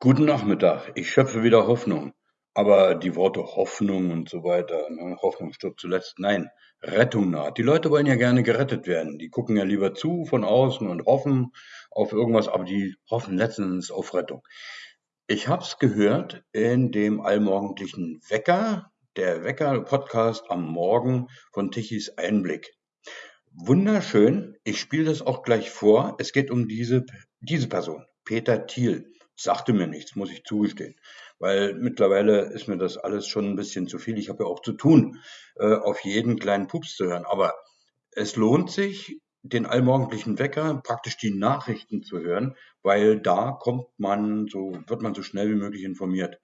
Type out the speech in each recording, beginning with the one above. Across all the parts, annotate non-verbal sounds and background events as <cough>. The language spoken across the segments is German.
Guten Nachmittag. Ich schöpfe wieder Hoffnung. Aber die Worte Hoffnung und so weiter, ne, Hoffnung stirbt zuletzt. Nein, Rettung naht. Die Leute wollen ja gerne gerettet werden. Die gucken ja lieber zu von außen und hoffen auf irgendwas, aber die hoffen letztens auf Rettung. Ich hab's gehört in dem allmorgendlichen Wecker, der Wecker-Podcast am Morgen von Tichys Einblick. Wunderschön. Ich spiele das auch gleich vor. Es geht um diese, diese Person, Peter Thiel sagte mir nichts, muss ich zugestehen. Weil mittlerweile ist mir das alles schon ein bisschen zu viel. Ich habe ja auch zu tun, äh, auf jeden kleinen Pups zu hören. Aber es lohnt sich, den allmorgendlichen Wecker, praktisch die Nachrichten zu hören, weil da kommt man so, wird man so schnell wie möglich informiert.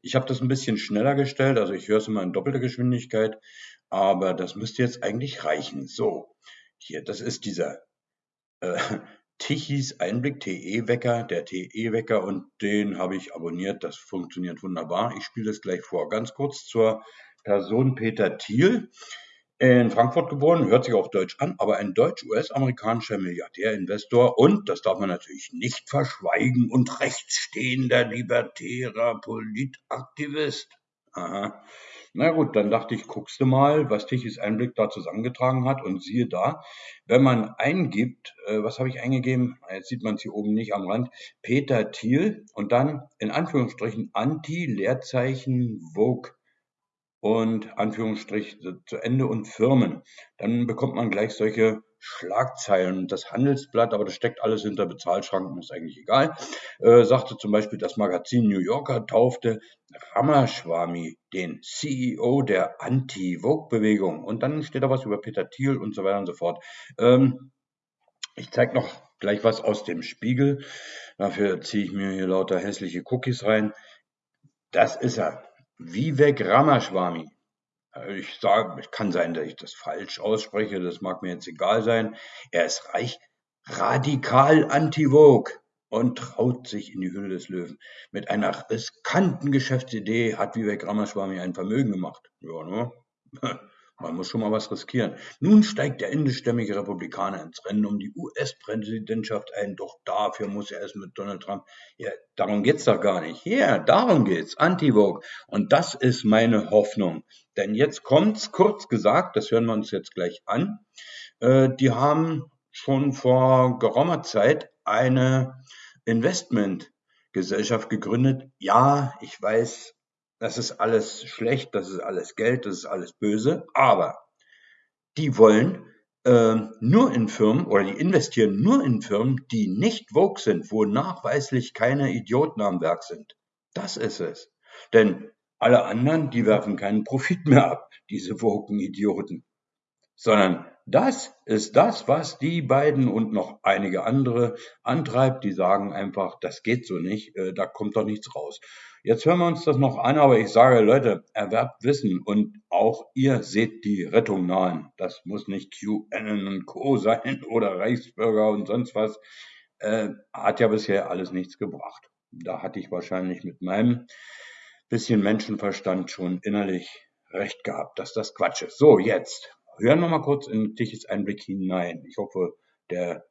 Ich habe das ein bisschen schneller gestellt, also ich höre es immer in doppelter Geschwindigkeit, aber das müsste jetzt eigentlich reichen. So, hier, das ist dieser äh, Tichys Einblick, TE-Wecker, der TE-Wecker und den habe ich abonniert. Das funktioniert wunderbar. Ich spiele das gleich vor. Ganz kurz zur Person Peter Thiel. In Frankfurt geboren, hört sich auch deutsch an, aber ein deutsch-US-amerikanischer Milliardär, Investor und, das darf man natürlich nicht verschweigen, und rechtsstehender libertärer Politaktivist. Aha. Na gut, dann dachte ich, guckst du mal, was Tichys Einblick da zusammengetragen hat und siehe da, wenn man eingibt, äh, was habe ich eingegeben? Jetzt sieht man es hier oben nicht am Rand, Peter Thiel und dann in Anführungsstrichen Anti-Leerzeichen Vogue und Anführungsstrich zu Ende und Firmen. Dann bekommt man gleich solche Schlagzeilen. Das Handelsblatt, aber das steckt alles hinter Bezahlschranken, ist eigentlich egal, äh, sagte zum Beispiel, das Magazin New Yorker taufte Ramaswamy den CEO der Anti-Vogue-Bewegung. Und dann steht da was über Peter Thiel und so weiter und so fort. Ähm, ich zeige noch gleich was aus dem Spiegel. Dafür ziehe ich mir hier lauter hässliche Cookies rein. Das ist er. Vivek Ramaswamy. Ich sage, es kann sein, dass ich das falsch ausspreche, das mag mir jetzt egal sein. Er ist reich, radikal anti-Vogue und traut sich in die Hülle des Löwen. Mit einer riskanten Geschäftsidee hat Vivek Ramaswamy ein Vermögen gemacht. Ja, ne? Man muss schon mal was riskieren. Nun steigt der indischstämmige Republikaner ins Rennen um die US-Präsidentschaft ein, doch dafür muss er es mit Donald Trump. Ja, darum geht's doch gar nicht. Ja, darum geht's. Anti-Vogue. Und das ist meine Hoffnung. Denn jetzt kommt's, kurz gesagt, das hören wir uns jetzt gleich an. Äh, die haben schon vor geraumer Zeit eine Investmentgesellschaft gegründet. Ja, ich weiß, das ist alles schlecht, das ist alles Geld, das ist alles böse, aber die wollen äh, nur in Firmen oder die investieren nur in Firmen, die nicht Vogue sind, wo nachweislich keine Idioten am Werk sind. Das ist es. Denn alle anderen, die werfen keinen Profit mehr ab, diese woken Idioten. Sondern das ist das, was die beiden und noch einige andere antreibt. Die sagen einfach, das geht so nicht, äh, da kommt doch nichts raus. Jetzt hören wir uns das noch an, aber ich sage, Leute, erwerbt Wissen und auch ihr seht die Rettung nahen. Das muss nicht QAnon und Co. sein <laughs> oder Reichsbürger und sonst was. Äh, hat ja bisher alles nichts gebracht. Da hatte ich wahrscheinlich mit meinem bisschen Menschenverstand schon innerlich recht gehabt, dass das Quatsch ist. So, jetzt hören wir mal kurz in Tichys Einblick hinein. Ich hoffe, der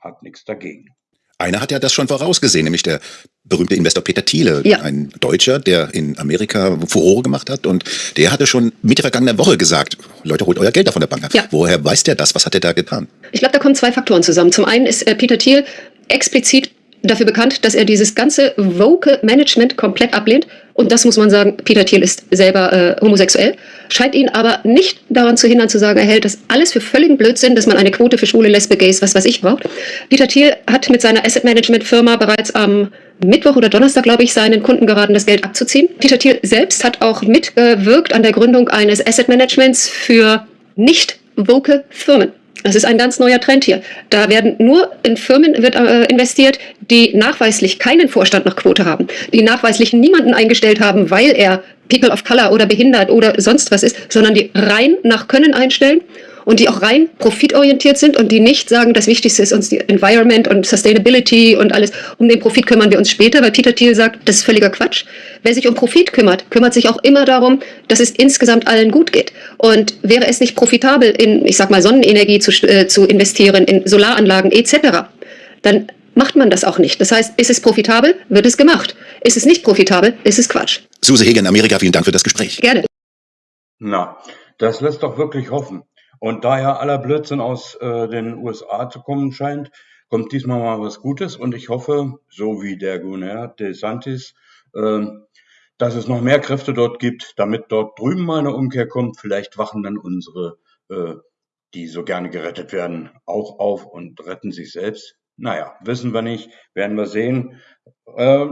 hat nichts dagegen. Einer hat ja das schon vorausgesehen, nämlich der berühmte Investor Peter Thiele, ja. ein Deutscher, der in Amerika Furore gemacht hat. Und der hatte schon Mitte vergangener Woche gesagt, Leute, holt euer Geld da von der Bank ab. Ja. Woher weiß der das? Was hat er da getan? Ich glaube, da kommen zwei Faktoren zusammen. Zum einen ist äh, Peter Thiel explizit dafür bekannt, dass er dieses ganze Vocal Management komplett ablehnt. Und das muss man sagen, Peter Thiel ist selber äh, homosexuell, scheint ihn aber nicht daran zu hindern zu sagen, er hält das alles für völligen Blödsinn, dass man eine Quote für schwule Lesbe, Gays, was weiß ich braucht. Peter Thiel hat mit seiner Asset Management Firma bereits am Mittwoch oder Donnerstag, glaube ich, seinen Kunden geraten, das Geld abzuziehen. Peter Thiel selbst hat auch mitgewirkt an der Gründung eines Asset Managements für nicht vocal Firmen. Das ist ein ganz neuer Trend hier. Da werden nur in Firmen wird, äh, investiert, die nachweislich keinen Vorstand nach Quote haben, die nachweislich niemanden eingestellt haben, weil er People of Color oder behindert oder sonst was ist, sondern die rein nach Können einstellen und die auch rein profitorientiert sind und die nicht sagen, das Wichtigste ist uns die Environment und Sustainability und alles. Um den Profit kümmern wir uns später, weil Peter Thiel sagt, das ist völliger Quatsch. Wer sich um Profit kümmert, kümmert sich auch immer darum, dass es insgesamt allen gut geht. Und wäre es nicht profitabel, in, ich sag mal, Sonnenenergie zu, äh, zu investieren, in Solaranlagen etc., dann macht man das auch nicht. Das heißt, ist es profitabel, wird es gemacht. Ist es nicht profitabel, ist es Quatsch. Suse Hegen, Amerika, vielen Dank für das Gespräch. Gerne. Na, das lässt doch wirklich hoffen. Und da ja aller Blödsinn aus äh, den USA zu kommen scheint, kommt diesmal mal was Gutes. Und ich hoffe, so wie der Gouverneur DeSantis, äh, dass es noch mehr Kräfte dort gibt, damit dort drüben mal eine Umkehr kommt. Vielleicht wachen dann unsere, äh, die so gerne gerettet werden, auch auf und retten sich selbst. Naja, wissen wir nicht, werden wir sehen. Äh,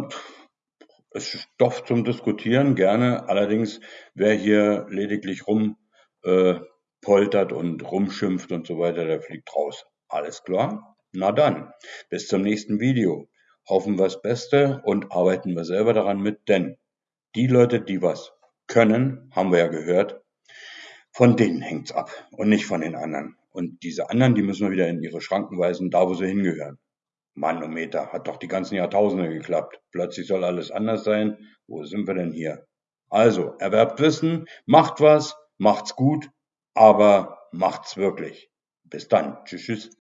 ist Stoff zum Diskutieren, gerne. Allerdings, wer hier lediglich rum äh, poltert und rumschimpft und so weiter, der fliegt raus. Alles klar? Na dann, bis zum nächsten Video. Hoffen wir das Beste und arbeiten wir selber daran mit, denn die Leute, die was können, haben wir ja gehört, von denen hängt's ab und nicht von den anderen. Und diese anderen, die müssen wir wieder in ihre Schranken weisen, da wo sie hingehören. Manometer, hat doch die ganzen Jahrtausende geklappt. Plötzlich soll alles anders sein. Wo sind wir denn hier? Also, erwerbt Wissen, macht was, macht's gut, aber macht's wirklich. Bis dann. Tschüss, tschüss.